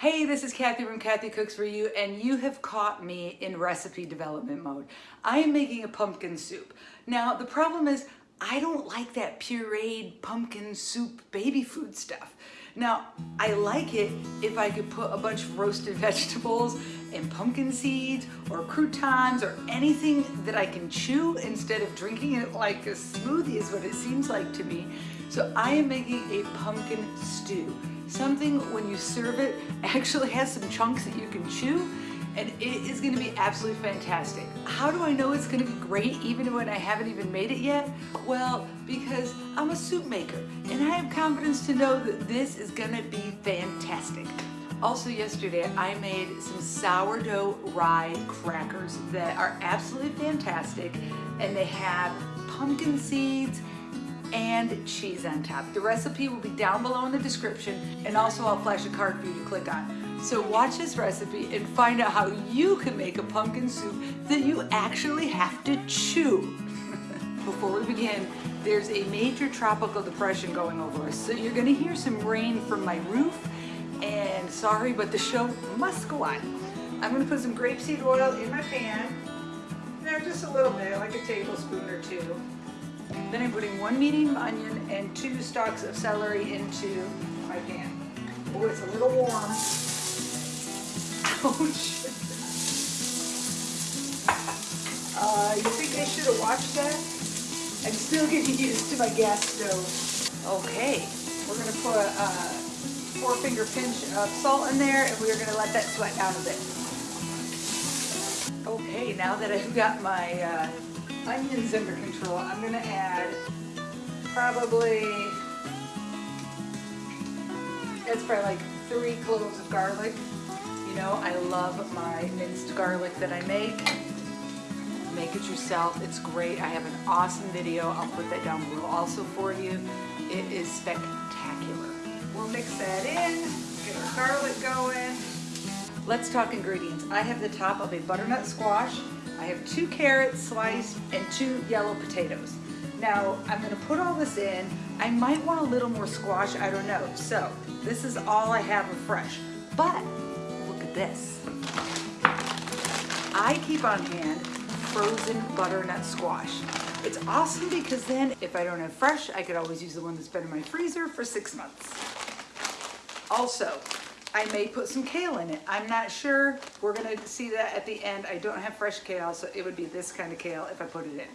Hey, this is Kathy from Kathy Cooks For You, and you have caught me in recipe development mode. I am making a pumpkin soup. Now, the problem is I don't like that pureed pumpkin soup baby food stuff. Now, I like it if I could put a bunch of roasted vegetables and pumpkin seeds or croutons or anything that I can chew instead of drinking it like a smoothie is what it seems like to me. So I am making a pumpkin stew. Something when you serve it actually has some chunks that you can chew and it is gonna be absolutely fantastic. How do I know it's gonna be great even when I haven't even made it yet? Well, because I'm a soup maker and I have confidence to know that this is gonna be fantastic. Also yesterday, I made some sourdough rye crackers that are absolutely fantastic and they have pumpkin seeds and cheese on top. The recipe will be down below in the description and also I'll flash a card for you to click on. So watch this recipe and find out how you can make a pumpkin soup that you actually have to chew. Before we begin, there's a major tropical depression going over us, so you're gonna hear some rain from my roof, and sorry, but the show must go on. I'm gonna put some grapeseed oil in my pan, now just a little bit, like a tablespoon or two. Then I'm putting one medium onion and two stalks of celery into my pan. Oh, it's a little warm. Ouch. Uh, you think I should have watched that? I'm still getting used to my gas stove. Okay, we're gonna put a four finger pinch of salt in there and we're gonna let that sweat down a bit. Okay, now that I've got my uh, onions under control, I'm gonna add probably, it's probably like three cloves of garlic. You know, I love my minced garlic that I make. Make it yourself, it's great. I have an awesome video, I'll put that down below also for you. It is spectacular. We'll mix that in, get our garlic going. Let's talk ingredients. I have the top of a butternut squash. I have two carrots sliced and two yellow potatoes. Now, I'm gonna put all this in. I might want a little more squash, I don't know. So, this is all I have of fresh. But, look at this. I keep on hand frozen butternut squash. It's awesome because then if I don't have fresh, I could always use the one that's been in my freezer for six months. Also, I may put some kale in it. I'm not sure. We're gonna see that at the end. I don't have fresh kale, so it would be this kind of kale if I put it in.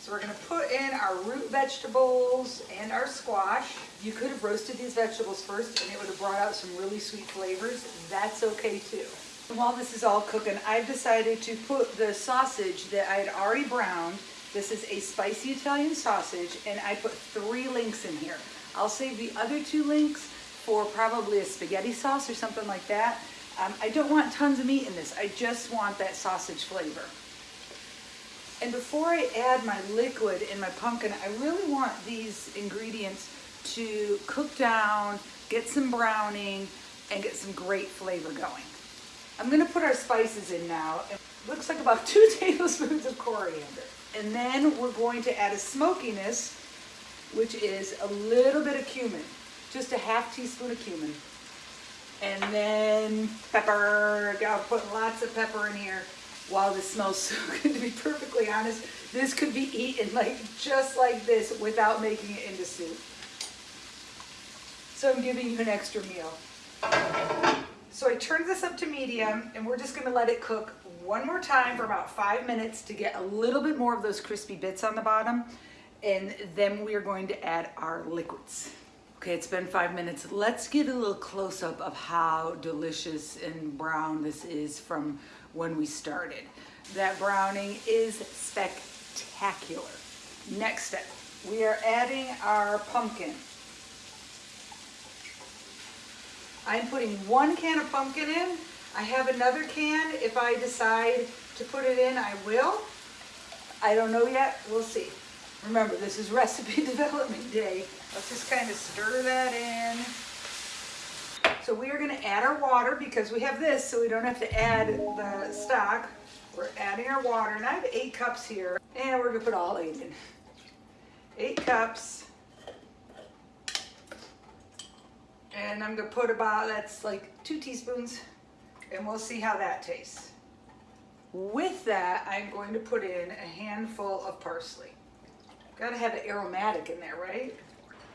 So we're gonna put in our root vegetables and our squash. You could have roasted these vegetables first and it would have brought out some really sweet flavors. That's okay too. And while this is all cooking, I've decided to put the sausage that I had already browned. This is a spicy Italian sausage and I put three links in here. I'll save the other two links for probably a spaghetti sauce or something like that. Um, I don't want tons of meat in this. I just want that sausage flavor. And before I add my liquid in my pumpkin, I really want these ingredients to cook down, get some browning, and get some great flavor going. I'm gonna put our spices in now. It looks like about two tablespoons of coriander. And then we're going to add a smokiness, which is a little bit of cumin, just a half teaspoon of cumin. And then pepper, I'll put lots of pepper in here. Wow, this smells so good to be perfectly honest. This could be eaten like just like this without making it into soup. So I'm giving you an extra meal. So I turned this up to medium and we're just gonna let it cook one more time for about five minutes to get a little bit more of those crispy bits on the bottom. And then we are going to add our liquids. Okay, it's been five minutes. Let's get a little close up of how delicious and brown this is from when we started. That browning is spectacular. Next step, we are adding our pumpkin. I'm putting one can of pumpkin in. I have another can. If I decide to put it in, I will. I don't know yet. We'll see. Remember, this is recipe development day. Let's just kind of stir that in. So we are going to add our water because we have this, so we don't have to add the stock. We're adding our water, and I have eight cups here, and we're going to put all eight in. Eight cups. And I'm gonna put about, that's like two teaspoons, and we'll see how that tastes. With that, I'm going to put in a handful of parsley. Gotta have it aromatic in there, right?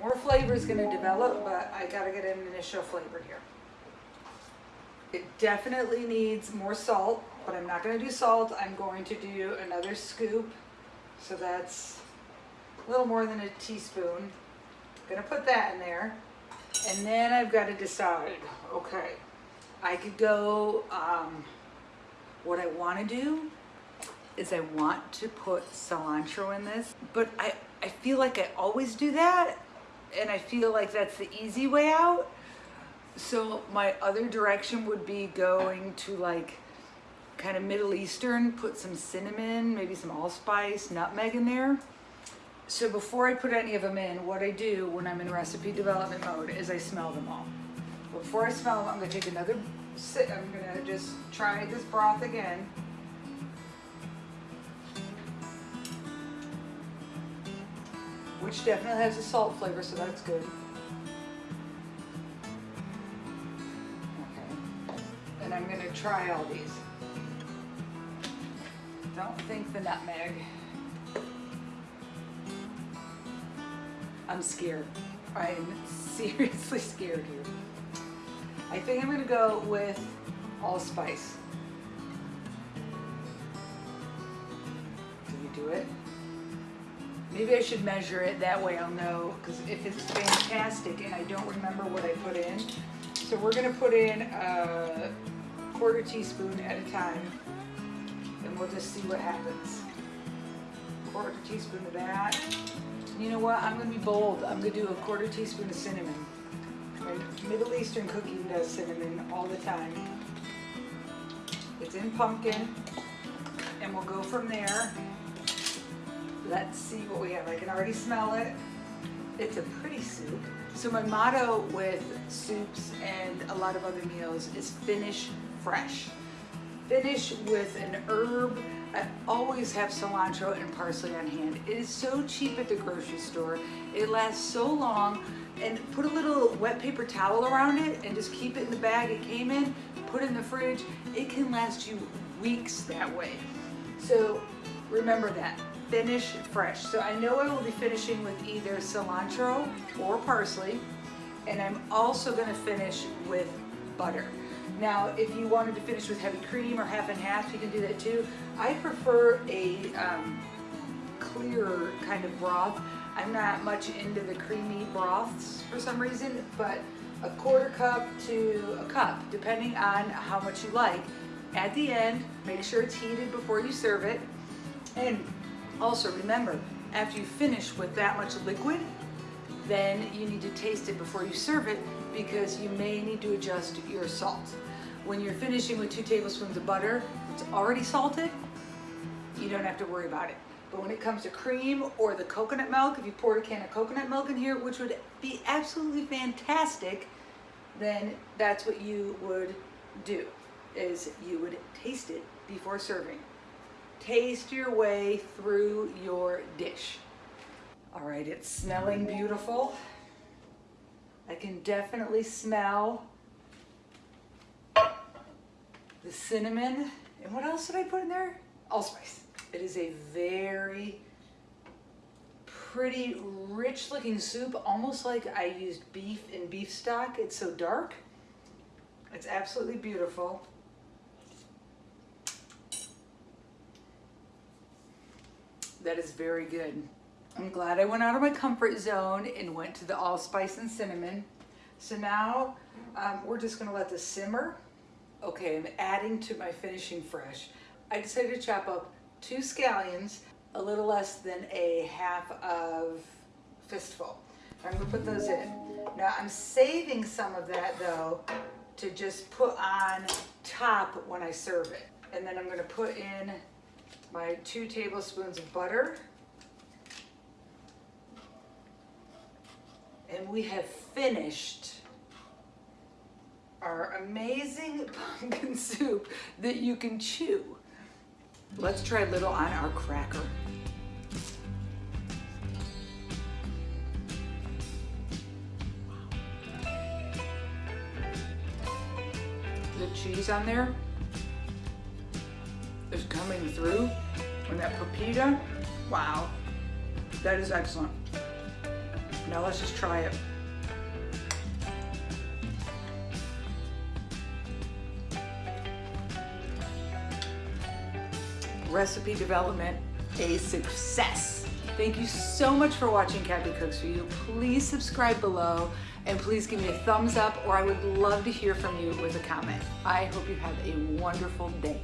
More flavor is gonna develop, but I gotta get an initial flavor here. It definitely needs more salt, but I'm not gonna do salt. I'm going to do another scoop. So that's a little more than a teaspoon. I'm Gonna put that in there. And then I've got to decide, okay, I could go, um, what I want to do is I want to put cilantro in this, but I, I feel like I always do that. And I feel like that's the easy way out. So my other direction would be going to like kind of Middle Eastern, put some cinnamon, maybe some allspice, nutmeg in there. So before I put any of them in, what I do when I'm in recipe development mode is I smell them all. Before I smell them, I'm gonna take another sip. I'm gonna just try this broth again. Which definitely has a salt flavor, so that's good. Okay. And I'm gonna try all these. Don't think the nutmeg. I'm scared. I'm seriously scared here. I think I'm gonna go with allspice. Maybe I should measure it, that way I'll know, because if it's fantastic and I don't remember what I put in. So we're gonna put in a quarter teaspoon at a time, and we'll just see what happens. Quarter teaspoon of that. You know what, I'm gonna be bold. I'm gonna do a quarter teaspoon of cinnamon. Middle Eastern cooking does cinnamon all the time. It's in pumpkin, and we'll go from there. Let's see what we have. I can already smell it. It's a pretty soup. So my motto with soups and a lot of other meals is finish fresh. Finish with an herb. I always have cilantro and parsley on hand. It is so cheap at the grocery store. It lasts so long and put a little wet paper towel around it and just keep it in the bag it came in, put it in the fridge. It can last you weeks that way. So remember that finish fresh. So I know I will be finishing with either cilantro or parsley, and I'm also gonna finish with butter. Now, if you wanted to finish with heavy cream or half and half, you can do that too. I prefer a um, clearer kind of broth. I'm not much into the creamy broths for some reason, but a quarter cup to a cup, depending on how much you like. At the end, make sure it's heated before you serve it. And also remember, after you finish with that much liquid, then you need to taste it before you serve it because you may need to adjust your salt. When you're finishing with two tablespoons of butter, it's already salted, you don't have to worry about it. But when it comes to cream or the coconut milk, if you poured a can of coconut milk in here, which would be absolutely fantastic, then that's what you would do, is you would taste it before serving. Taste your way through your dish. All right, it's smelling beautiful. I can definitely smell the cinnamon. And what else did I put in there? Allspice. It is a very pretty rich looking soup, almost like I used beef and beef stock. It's so dark. It's absolutely beautiful. That is very good. I'm glad I went out of my comfort zone and went to the allspice and cinnamon. So now um, we're just gonna let this simmer. Okay, I'm adding to my finishing fresh. I decided to chop up two scallions, a little less than a half of fistful. I'm gonna put those in. Now I'm saving some of that though to just put on top when I serve it. And then I'm gonna put in my two tablespoons of butter. And we have finished our amazing pumpkin soup that you can chew. Let's try a little on our cracker. the cheese on there is coming through and that pepita, wow, that is excellent. Now let's just try it. Recipe development, a success. Thank you so much for watching Kathy Cooks For You. Please subscribe below and please give me a thumbs up or I would love to hear from you with a comment. I hope you have a wonderful day.